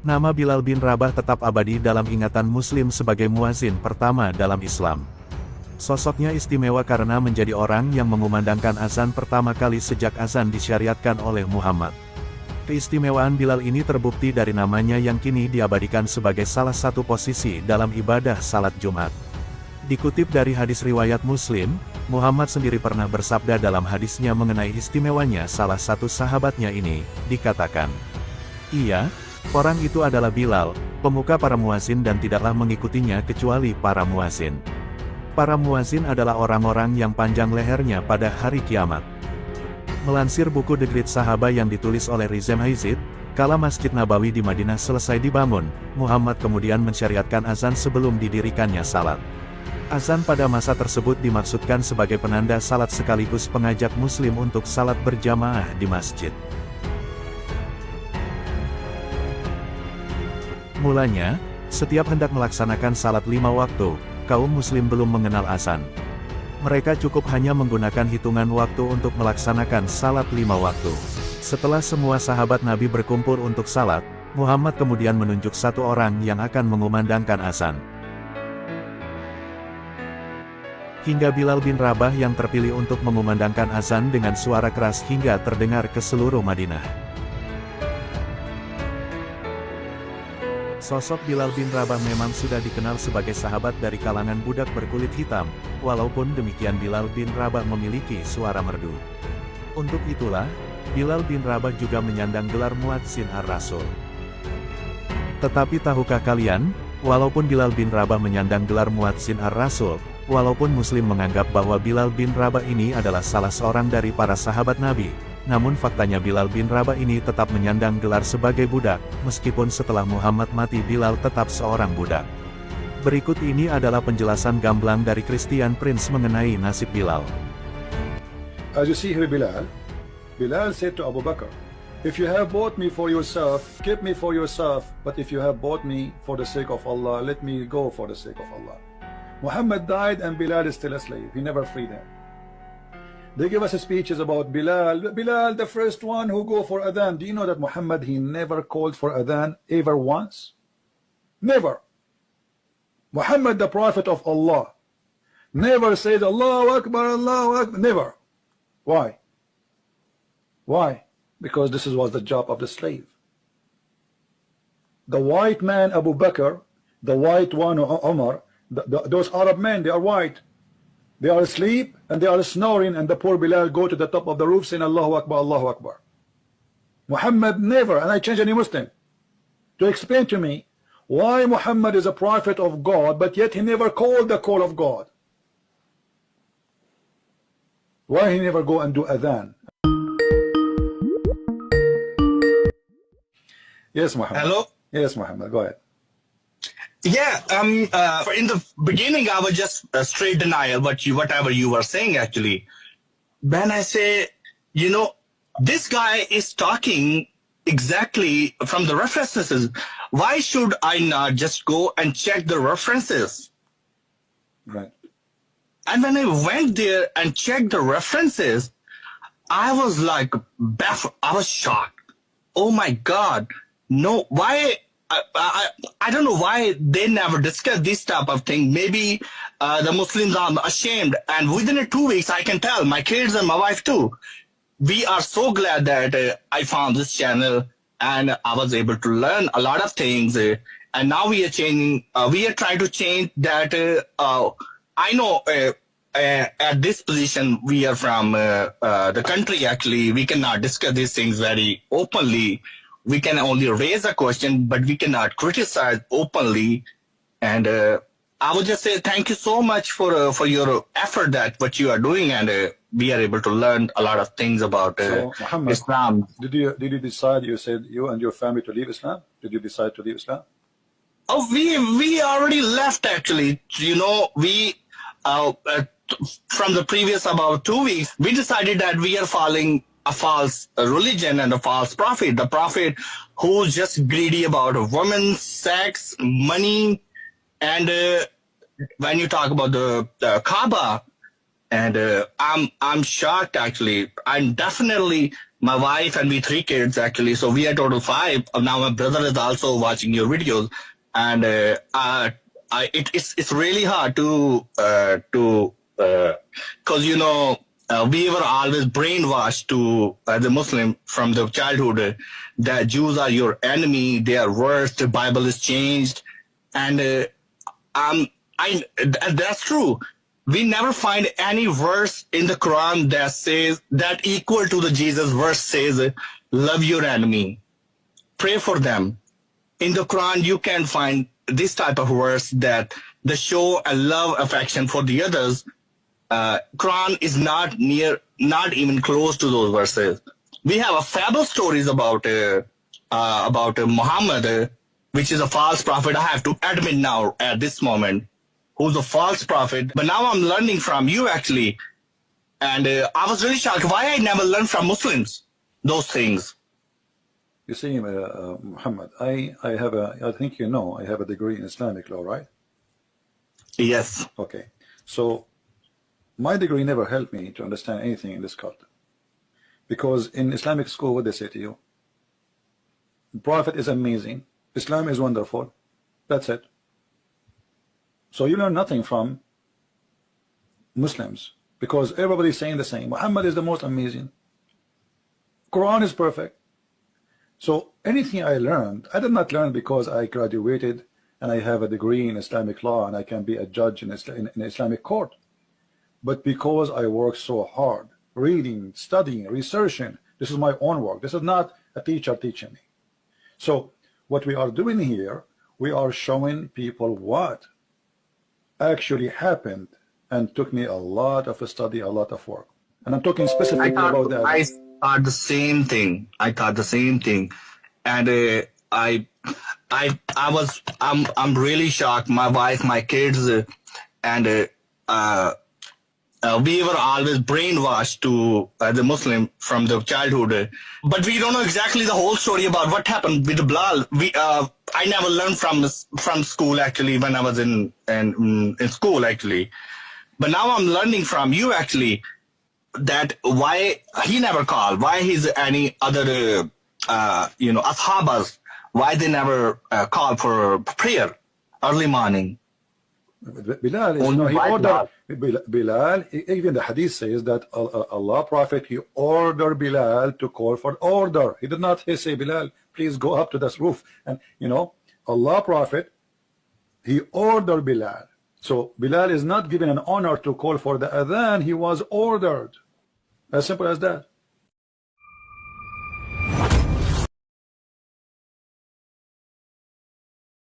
Nama Bilal bin Rabah tetap abadi dalam ingatan muslim sebagai muazin pertama dalam Islam. Sosoknya istimewa karena menjadi orang yang mengumandangkan azan pertama kali sejak azan disyariatkan oleh Muhammad. Keistimewaan Bilal ini terbukti dari namanya yang kini diabadikan sebagai salah satu posisi dalam ibadah salat Jumat. Dikutip dari hadis riwayat Muslim, Muhammad sendiri pernah bersabda dalam hadisnya mengenai istimewanya salah satu sahabatnya ini, dikatakan, Iya, Orang itu adalah Bilal, pemuka para muazin dan tidaklah mengikutinya kecuali para muazin. Para muazin adalah orang-orang yang panjang lehernya pada hari kiamat. Melansir buku The Great Sahaba yang ditulis oleh Rizem Haizid, kala Masjid Nabawi di Madinah selesai dibangun, Muhammad kemudian mensyariatkan azan sebelum didirikannya salat. Azan pada masa tersebut dimaksudkan sebagai penanda salat sekaligus pengajak muslim untuk salat berjamaah di masjid. Mulanya, setiap hendak melaksanakan salat lima waktu, kaum muslim belum mengenal azan. Mereka cukup hanya menggunakan hitungan waktu untuk melaksanakan salat lima waktu. Setelah semua sahabat Nabi berkumpul untuk salat, Muhammad kemudian menunjuk satu orang yang akan mengumandangkan azan. Hingga Bilal bin Rabah yang terpilih untuk mengumandangkan azan dengan suara keras hingga terdengar ke seluruh Madinah. Sosok Bilal bin Rabah memang sudah dikenal sebagai sahabat dari kalangan budak berkulit hitam, walaupun demikian Bilal bin Rabah memiliki suara merdu. Untuk itulah, Bilal bin Rabah juga menyandang gelar Muadzin Ar-Rasul. Tetapi tahukah kalian, walaupun Bilal bin Rabah menyandang gelar Muadzin Ar-Rasul, walaupun muslim menganggap bahwa Bilal bin Rabah ini adalah salah seorang dari para sahabat Nabi, namun faktanya Bilal bin Rabah ini tetap menyandang gelar sebagai budak, meskipun setelah Muhammad mati Bilal tetap seorang budak. Berikut ini adalah penjelasan gamblang dari Christian Prince mengenai nasib Bilal. As you see here Bilal, Bilal said to Abu Bakr, If you have bought me for yourself, keep me for yourself, but if you have bought me for the sake of Allah, let me go for the sake of Allah. Muhammad died and Bilal is still a slave. He never freed him. They give us speeches about Bilal. Bilal, the first one who go for Adhan. Do you know that Muhammad, he never called for Adhan ever once? Never. Muhammad, the prophet of Allah, never said Allahu Akbar, Allahu Akbar. Never. Why? Why? Because this was the job of the slave. The white man, Abu Bakr, the white one, Omar, the, the, those Arab men, they are white. They are asleep and they are snoring and the poor Bilal go to the top of the roof saying Allahu Akbar, Allahu Akbar. Muhammad never, and I change any Muslim, to explain to me why Muhammad is a prophet of God but yet he never called the call of God. Why he never go and do adhan? Yes, Muhammad. Hello? Yes, Muhammad. Go ahead. Yeah, um, uh, in the beginning, I was just a straight denial, but you, whatever you were saying, actually. When I say, you know, this guy is talking exactly from the references. Why should I not just go and check the references? Right. And when I went there and checked the references, I was like baffled. I was shocked. Oh my God. No, why I, I, I don't know why they never discuss this type of thing. Maybe uh, the Muslims are ashamed. And within two weeks, I can tell my kids and my wife too. We are so glad that uh, I found this channel and I was able to learn a lot of things. Uh, and now we are changing, uh, we are trying to change that. Uh, uh, I know at this position, we are from the country, actually, we cannot discuss these things very openly we can only raise a question, but we cannot criticize openly. And uh, I would just say thank you so much for uh, for your effort that what you are doing, and uh, we are able to learn a lot of things about uh, so, Muhammad, Islam. Did you did you decide? You said you and your family to leave Islam. Did you decide to leave Islam? Oh, we we already left actually. You know, we uh, uh, from the previous about two weeks, we decided that we are following a false religion and a false prophet. The prophet who's just greedy about women, sex, money, and uh, when you talk about the, the Kaaba, and uh, I'm I'm shocked actually. I'm definitely my wife and we three kids actually. So we are total five. Uh, Now my brother is also watching your videos, and uh, uh, I, it, it's it's really hard to uh, to because you know uh, we were always brainwashed to as a Muslim from the childhood uh, that Jews are your enemy, they are worse. The Bible is changed, and uh, um, I th- that's true. We never find any verse in the Quran that says that equal to the Jesus verse says, "Love your enemy, pray for them." In the Quran, you can find this type of verse that the show a love affection for the others uh, Quran is not near, not even close to those verses. We have a fable stories about uh, uh, about uh, Muhammad, uh, which is a false prophet. I have to admit now at this moment, who's a false prophet. But now I'm learning from you actually, and uh, I was really shocked why I never learned from Muslims those things. You see, uh, uh, Muhammad, I, I have a, I think you know, I have a degree in Islamic law, right? Yes. Okay. So my degree never helped me to understand anything in this cult. Because in Islamic school, what they say to you? Prophet is amazing. Islam is wonderful. That's it. So you learn nothing from Muslims because everybody's saying the same. Muhammad is the most amazing. Quran is perfect. So anything I learned, I did not learn because I graduated and I have a degree in Islamic law and I can be a judge in, in, in Islamic court. But because I work so hard, reading, studying, researching, this is my own work. This is not a teacher teaching me. So what we are doing here, we are showing people what actually happened and took me a lot of study, a lot of work. And I'm talking specifically about that. I thought the same thing. I thought the same thing, and uh, I, I, I was, I'm, I'm really shocked. My wife, my kids, uh, and uh, uh, uh, we were always brainwashed to as a Muslim from the childhood, uh, but we don't know exactly the whole story about what happened with Bilal. We, uh, I never learned from from school actually when I was in in, in school actually, but now I'm learning from you actually that why he never called, why he's any other, uh, uh, you know, ashabas, why they never uh, call for prayer early morning. Bilal is, no, he ordered, Bilal, Bilal, even the hadith says that Allah Prophet, he ordered Bilal to call for order. He did not say, Bilal, please go up to this roof. And, you know, Allah Prophet, he ordered Bilal. So Bilal is not given an honor to call for the adhan, he was ordered. As simple as that.